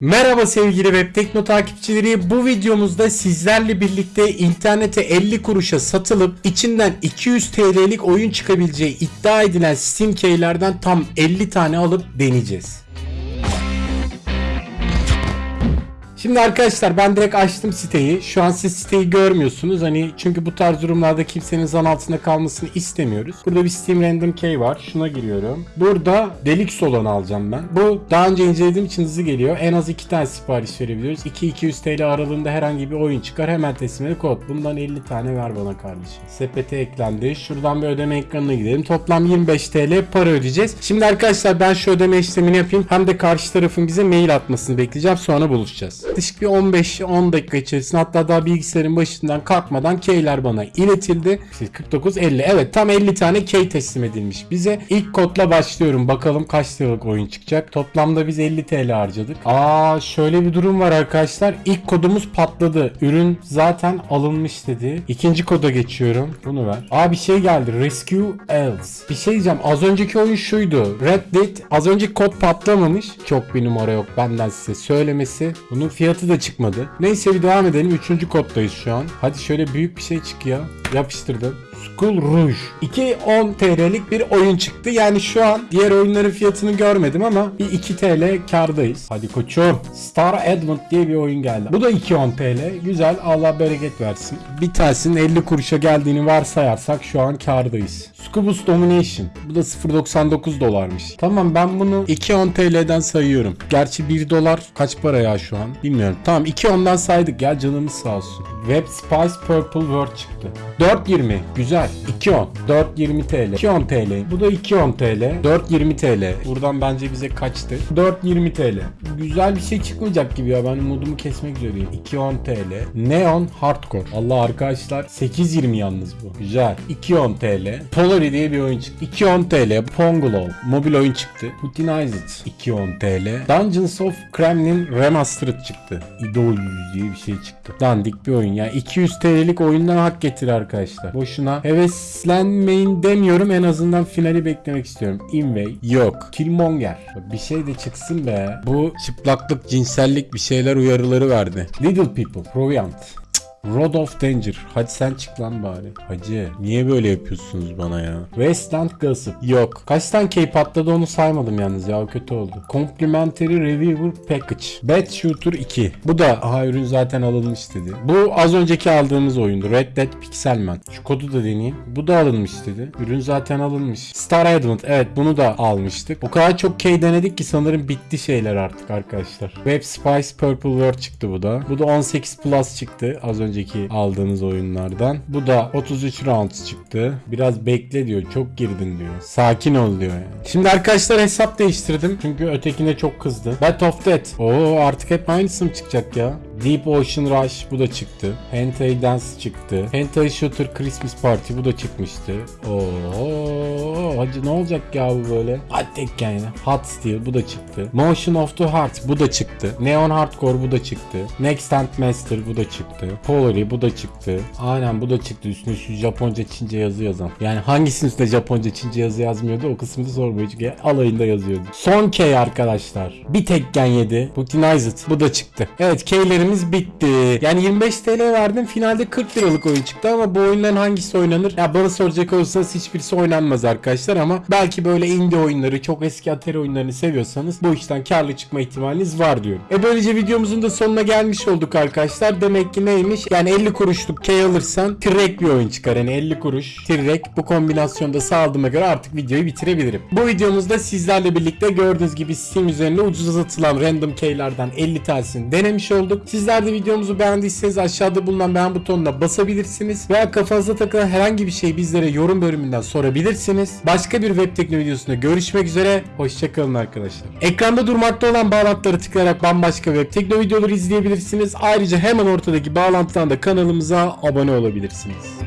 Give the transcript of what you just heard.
Merhaba sevgili Web Tekno takipçileri. Bu videomuzda sizlerle birlikte internete 50 kuruşa satılıp içinden 200 TL'lik oyun çıkabileceği iddia edilen Steam Key'lerden tam 50 tane alıp deneyeceğiz. Şimdi arkadaşlar ben direkt açtım siteyi. Şu an siz siteyi görmüyorsunuz. Hani çünkü bu tarz durumlarda kimsenin zan altında kalmasını istemiyoruz. Burada bir Steam Random Key var. Şuna giriyorum. Burada Deluxe olanı alacağım ben. Bu daha önce incelediğim için hızlı geliyor. En az 2 tane sipariş verebiliyoruz. 2-200 TL aralığında herhangi bir oyun çıkar. Hemen teslimleri kod. Bundan 50 tane ver bana kardeşim. Sepete eklendi. Şuradan bir ödeme ekranına gidelim. Toplam 25 TL para ödeyeceğiz. Şimdi arkadaşlar ben şu ödeme işlemini yapayım. Hem de karşı tarafın bize mail atmasını bekleyeceğim. Sonra buluşacağız. Yaklaşık bir 15-10 dakika içerisinde hatta daha bilgisayarın başından kalkmadan keyler bana iletildi. 49-50 evet tam 50 tane key teslim edilmiş bize. İlk kodla başlıyorum. Bakalım kaç liralık oyun çıkacak. Toplamda biz 50 TL harcadık. Aa şöyle bir durum var arkadaşlar. İlk kodumuz patladı. Ürün zaten alınmış dedi. İkinci koda geçiyorum. Bunu ver. Aa bir şey geldi. Rescue Elves. Bir şey diyeceğim. Az önceki oyun şuydu. Red Dead. Az önceki kod patlamamış. Çok bir numara yok benden size söylemesi. Bunun fiyatı da çıkmadı. Neyse bir devam edelim. Üçüncü koddayız şu an. Hadi şöyle büyük bir şey çık ya. Yapıştırdım. School Rouge. 2.10 TL'lik bir oyun çıktı. Yani şu an diğer oyunların fiyatını görmedim ama bir 2 TL kardayız. Hadi koçum. Star Advent diye bir oyun geldi. Bu da 2.10 TL. Güzel. Allah bereket versin. Bir tanesinin 50 kuruşa geldiğini varsayarsak şu an kardayız. Scubus Domination. Bu da 0.99 dolarmış. Tamam ben bunu 2.10 TL'den sayıyorum. Gerçi 1 dolar kaç para ya şu an? Bilmiyorum. Tamam 2.10'dan saydık ya canımız sağ olsun. Web Spice Purple Word çıktı. 4.20 güzel. 2.10 4.20 TL. 2.10 TL. Bu da 2.10 TL. 4.20 TL. Buradan bence bize kaçtı? 4.20 TL. Güzel bir şey çıkmayacak gibi ya. Ben umudumu kesmek üzereyim. 2.10 TL. Neon Hardcore. Allah arkadaşlar 8.20 yalnız bu. Güzel. 2.10 TL. Polary diye bir oyun çıktı. 2.10 TL. Pongolo. Mobil oyun çıktı. Putinized. 2.10 TL. Dungeons of Kremlin Remastered çıktı. Idol diye bir şey çıktı. Dandik bir oyun ya. 200 TL'lik oyundan hak getir arkadaşlar. Boşuna heveslenmeyin demiyorum. En azından finali beklemek istiyorum. Inway yok. Killmonger. Bir şey de çıksın be. Bu çıplaklık, cinsellik bir şeyler uyarıları verdi. Little People. Proviant. Rod of Danger. Hadi sen çık lan bari. Hacı niye böyle yapıyorsunuz bana ya? Westland Gossip. Yok. Kaç tane key patladı onu saymadım yalnız ya o kötü oldu. Complimentary Reviewer Package. Bad Shooter 2. Bu da aha ürün zaten alınmış dedi. Bu az önceki aldığımız oyundu. Red Dead Pixelman. Şu kodu da deneyeyim. Bu da alınmış dedi. Ürün zaten alınmış. Star Advent. Evet bunu da almıştık. O kadar çok key denedik ki sanırım bitti şeyler artık arkadaşlar. Web Spice Purple World çıktı bu da. Bu da 18 Plus çıktı az önceki aldığınız oyunlardan. Bu da 33 rounds çıktı. Biraz bekle diyor. Çok girdin diyor. Sakin ol diyor yani. Şimdi arkadaşlar hesap değiştirdim. Çünkü ötekine çok kızdı. Battle of Death. Oo artık hep aynısı mı çıkacak ya? Deep Ocean Rush bu da çıktı. Hentai Dance çıktı. Hentai Shooter Christmas Party bu da çıkmıştı. Oo, hacı ne olacak ya bu böyle? Hadi tek yani. Hot Steel bu da çıktı. Motion of the Heart bu da çıktı. Neon Hardcore bu da çıktı. Next Hand Master bu da çıktı. Polary bu da çıktı. Aynen bu da çıktı. Üstüne şu Japonca Çince yazı yazan. Yani hangisinin üstünde Japonca Çince yazı yazmıyordu o kısmını sormuyor çünkü alayında yazıyordu. Son K arkadaşlar. Bir tek gen yedi. Putinized bu da çıktı. Evet K'lerimiz bitti. Yani 25 TL verdim. Finalde 40 liralık oyun çıktı ama bu oyunların hangisi oynanır? Ya bana soracak olursanız hiçbirisi oynanmaz arkadaşlar ama belki böyle indie oyunları, çok eski Atari oyunlarını seviyorsanız bu işten karlı çıkma ihtimaliniz var diyorum. E böylece videomuzun da sonuna gelmiş olduk arkadaşlar. Demek ki neymiş? Yani 50 kuruşluk K alırsan tirek bir oyun çıkar. Yani 50 kuruş tirek bu kombinasyonda sağladığıma göre artık videoyu bitirebilirim. Bu videomuzda sizlerle birlikte gördüğünüz gibi Steam üzerinde ucuza satılan random keylerden 50 tanesini denemiş olduk. Sizler de videomuzu beğendiyseniz aşağıda bulunan beğen butonuna basabilirsiniz. Veya kafanıza takılan herhangi bir şey bizlere yorum bölümünden sorabilirsiniz. Başka bir web tekno videosunda görüşmek üzere. Hoşçakalın arkadaşlar. Ekranda durmakta olan bağlantıları tıklayarak bambaşka web tekno videoları izleyebilirsiniz. Ayrıca hemen ortadaki bağlantıdan da kanalımıza abone olabilirsiniz.